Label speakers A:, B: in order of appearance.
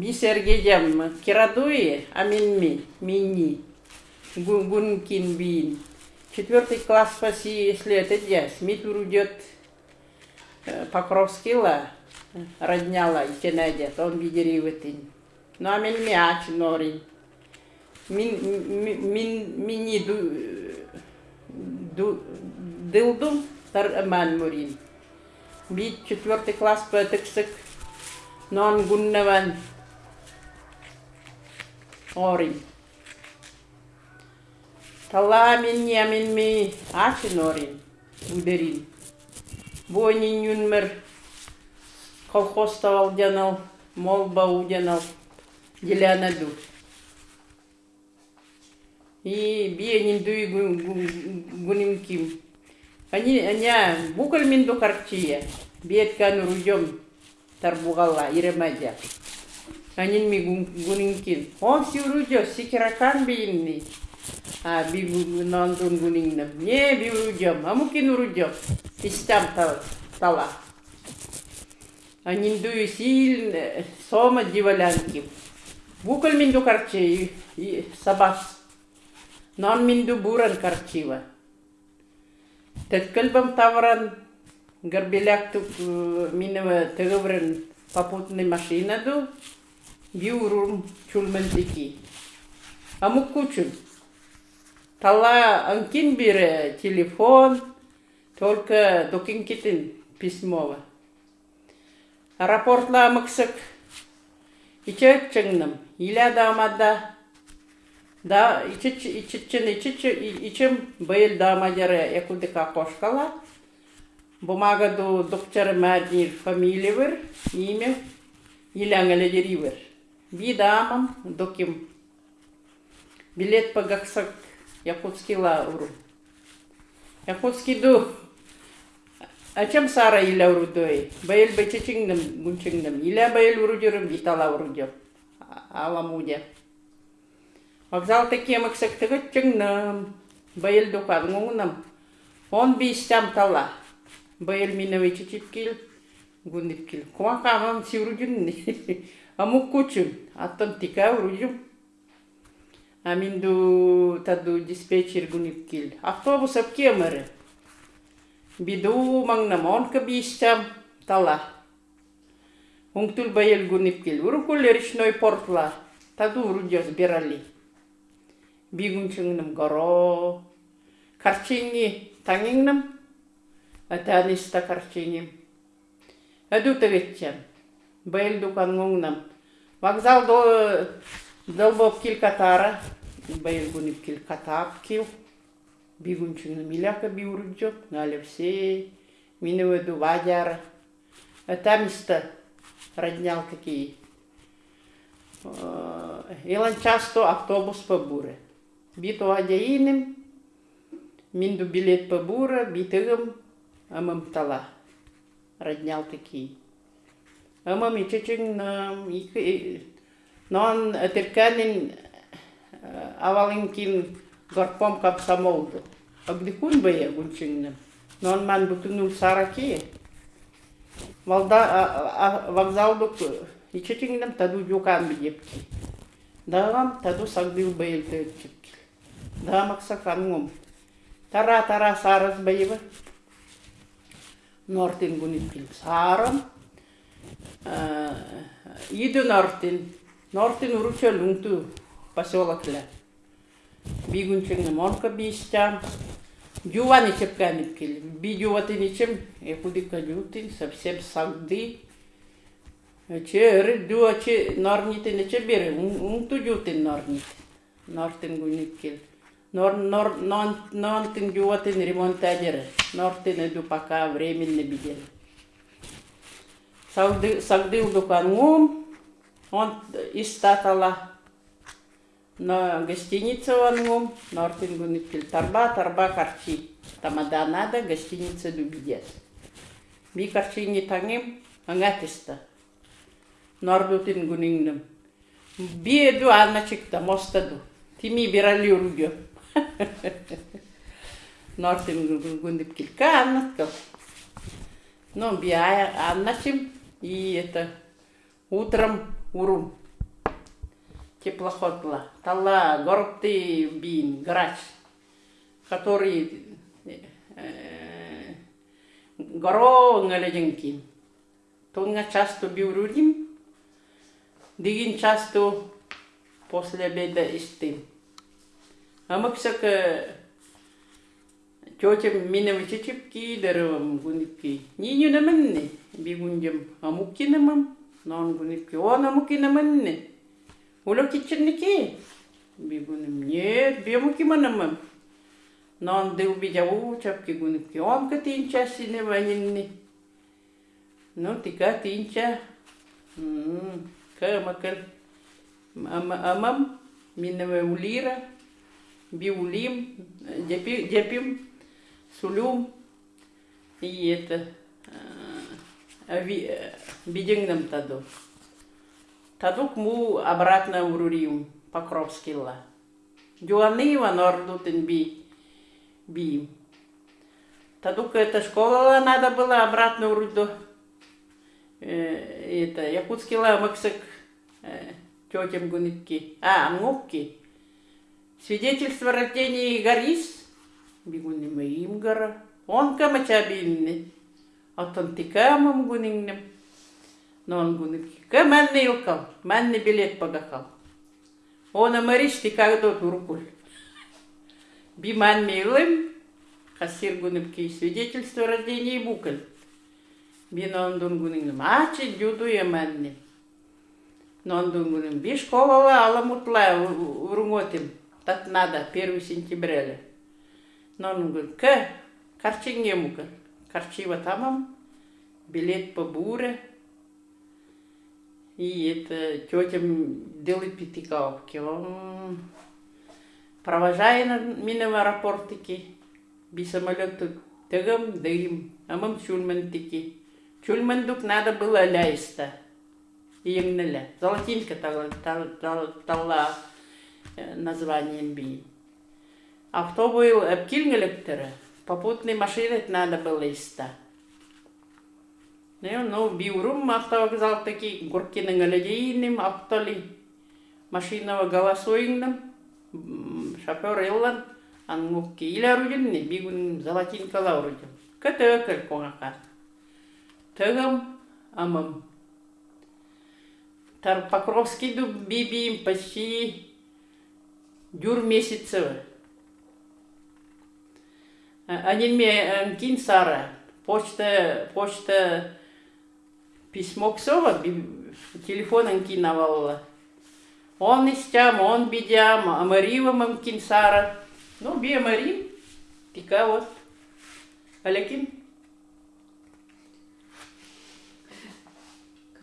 A: бисергедем кирадуи, аминми, мини, гункин бин. Четвертый класс спаси, если это дясь. Митур идет Покровскила, родняла и тенедет, он видериватин. Но амин мяч норин. Мин, мин, мини ду, ду, дылдум, тар аман мурин. Бит четвертый класс пэтексек, non gunnavan ori. Talamin yamin mi asin orin, uderin. Bonin yunmer колхозта алдянал, молба удянал, делянаду. И биенин дуй гунимким. Они, они, букаль минду тарбугала иремедя. Анин гунинкин. Он си урудё, сикиракан бийинни. А би нандун гунингнам. Не би урудём, амукин урудё. Истям тала. Анин дую сил сома дивалянки. Букал минду карче сабас. Нон минду буран карчива. Теткелбам тавран горбелякту минева тегеврен попутный машинаду биурум чулментики. Амук кучун. Тала анкин бире телефон, только докин китин письмова. Рапортла мыксык. Иче чыңным. Иля дамада. Да, ичичен ичичен ичем быйыл дамадяры якудыка кошкала. Бумага до доктор Маднир фамилиевер, имя, Илянгали деривер. Видамам, доким. Билет по гаксак Якутский лауру. Якутский ду. А чем сара иля урудой? Байл бачичингнам гунчингнам. Иля байл урудюрым витала урудюр. Аламудя. Вокзал такие максак тыгыт чингнам. Байл дукад ngунам. Он бистям тала. Байл минавы чичипкил. Гундипкил. Куакамам сиурудюнни. Амук кучун. Аттан тика урудюм. Аминду таду диспетчер гундипкил. Автобус апкемere. Bidu mang namon ka bisam tala. Ungtul bayel gunipkil. Urukul lerishnoy portla. Tadu urujos birali. Bigun nam goro. Karchingi tanging nam. Atanista karchingim. Вокзал до долбоп кил катара. Bayel gunipkil katap kil. бигунчуна миляка биурджо, налевсе, миноведу вадяра. А там место роднял какие. Илан часто автобус по буре. Бито адяинем, минду билет по бура, битыгам, амам тала. Роднял такие. Ama mi çeçin non terkanin eh, avalinkin garpom kap samoldu. Abdikun baya gunçinnim. Non man bütünül saraki. Valda ya. vokzalduk nam tadu yukan biyepki. Dağam tadu sagdil bayıl tepki. Dağam aksa kanum Tara tara saras bayıbı. Nortin gunitkin saram. Иду Нортин. Нортин уруча лунту поселок ля. бигунчингна монка бистям. Дювани чепканит кили. Би дювати ничем, е худика дютин, совсем сагды. Че ры дюа че норните не че бере, ун ту дютин норнит. Нортин гунит кили. Нор, нор, нон, нонтин дюватин ремонтадеры. Нортин эду пока временно бидели. Сагдыл дукан ум, он истатала на гостиница вангум, нортин гуникил тарба, тарба карчи. Тамада надо, гостиница дубидес. Би карчи не тангим, ангатиста. Нордутин гунингнам. Би еду аначикта, мостаду. Тими бирали ургё. Нортин гундипкил канаткал. Ну, би аначим, и это утром урум. теплоходла. Талла горбты бин, грач, который э, горо нгалеженкин. Тонга часто биурудим, дигин часто после обеда истим. А мы ксака тетям минем чичипки дарывам гунипки. Ни не наменне бигунжам амуккинамам, нон гунипки. Он амуккинаманне. Уло киченники. Бигуним. Нет. Non deu bijau chapki gunipki. Om ka tincha sine vanini. No tika tincha. Hmm. Ka makal. Amam miname ulira. Биулим, депим, сулюм. И это бидингнам таду. Тадук му обратно в Руриум, Покровскила. Дюанива нордутен би, би. Тадук эта школа надо было обратно в Руду. Это, Якутскила Максик, тетям гунитки. А, Мукки. Свидетельство о рождении Гарис, бигуни моим гора, он камачабинни, автантикамам гунингнем, но он гуники, каманни илкал, манни билет пагахал. Он амаришти когда туркуль. Биман милым, хасир гунипки свидетельство о рождении букаль. Бинон дун гунингнем, ачи дюду яманни. Non dungunim, бишкова аламутла урунготим так надо, 1 сентября. Но он говорит, к, карчинге мука, карчива тамам, билет по буре. И это тетя делает пятикалки. Он провожает меня в аэропортике, би самолету дым, а мам чульмантики. Чульмандук надо было ляйста. Им Золотинка талла, талла, названием би. А кто был Эпкильнгелектера, попутный машины надо было иста. Ну, ну, биурум автовокзал таки Гуркиның әледейнім, автоли машинава голосуингным, шофер еллан, ангукки илер үжінні, бигун золотинкала үржін. Көті өкіл коңақа. Тығым, амым. Тар Покровский дуб бибиим почти Дюр месяцева. Они мне кин сара, почта, почта письмо ксова, телефон кин навалла. Он истям, он бидям, а Марива мамкин сара. Ну, би Марим, тика вот. Алекин.